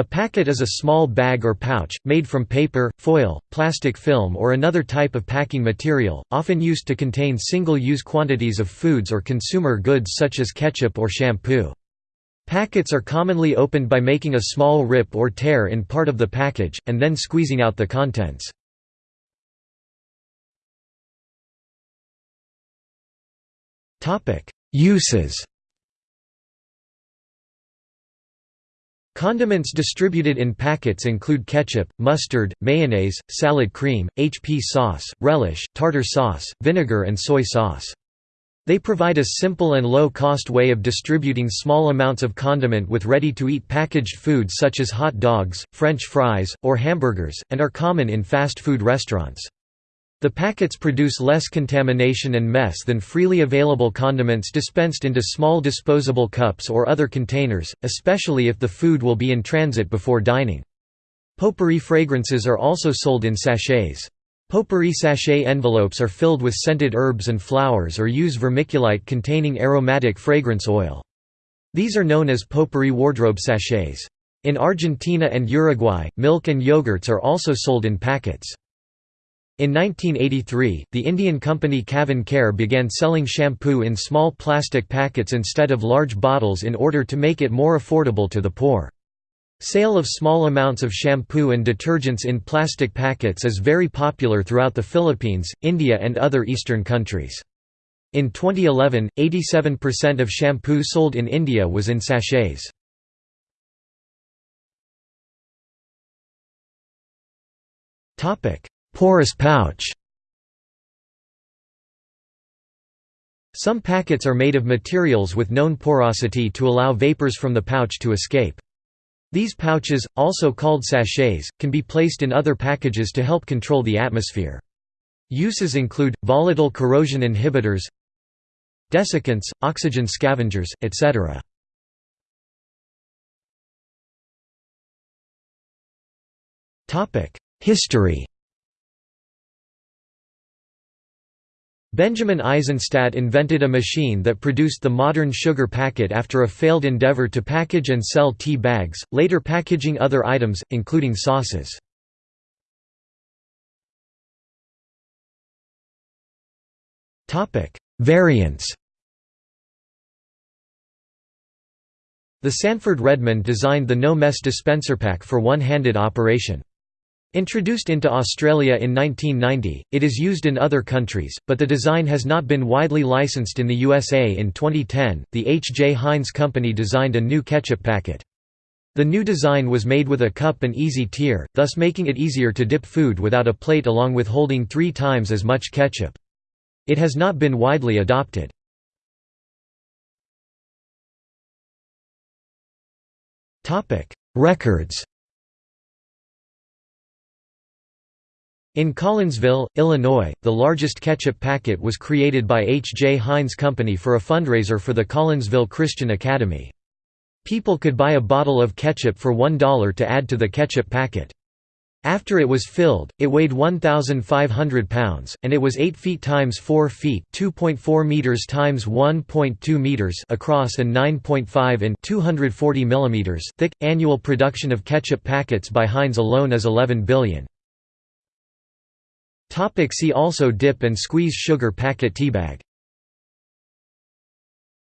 A packet is a small bag or pouch, made from paper, foil, plastic film or another type of packing material, often used to contain single-use quantities of foods or consumer goods such as ketchup or shampoo. Packets are commonly opened by making a small rip or tear in part of the package, and then squeezing out the contents. Uses Condiments distributed in packets include ketchup, mustard, mayonnaise, salad cream, HP sauce, relish, tartar sauce, vinegar and soy sauce. They provide a simple and low-cost way of distributing small amounts of condiment with ready-to-eat packaged foods such as hot dogs, french fries, or hamburgers, and are common in fast food restaurants. The packets produce less contamination and mess than freely available condiments dispensed into small disposable cups or other containers, especially if the food will be in transit before dining. Potpourri fragrances are also sold in sachets. Potpourri sachet envelopes are filled with scented herbs and flowers or use vermiculite containing aromatic fragrance oil. These are known as potpourri wardrobe sachets. In Argentina and Uruguay, milk and yogurts are also sold in packets. In 1983, the Indian company CavinKare began selling shampoo in small plastic packets instead of large bottles in order to make it more affordable to the poor. Sale of small amounts of shampoo and detergents in plastic packets is very popular throughout the Philippines, India and other eastern countries. In 2011, 87% of shampoo sold in India was in sachets. Porous pouch Some packets are made of materials with known porosity to allow vapors from the pouch to escape. These pouches, also called sachets, can be placed in other packages to help control the atmosphere. Uses include, volatile corrosion inhibitors desiccants, oxygen scavengers, etc. History Benjamin Eisenstadt invented a machine that produced the modern sugar packet after a failed endeavor to package and sell tea bags, later packaging other items, including sauces. Variants The Sanford Redmond designed the no-mess dispenser pack for one-handed operation. Introduced into Australia in 1990, it is used in other countries, but the design has not been widely licensed in the USA in 2010. The H. J. Heinz Company designed a new ketchup packet. The new design was made with a cup and easy tier, thus making it easier to dip food without a plate along with holding three times as much ketchup. It has not been widely adopted. Records In Collinsville, Illinois, the largest ketchup packet was created by H. J. Heinz Company for a fundraiser for the Collinsville Christian Academy. People could buy a bottle of ketchup for $1 to add to the ketchup packet. After it was filled, it weighed 1,500 pounds, and it was 8 feet times 4 feet (2.4 meters times 1.2 meters) across and 9.5 in (240 millimeters) thick. Annual production of ketchup packets by Heinz alone is 11 billion. Topic see also Dip and squeeze sugar packet teabag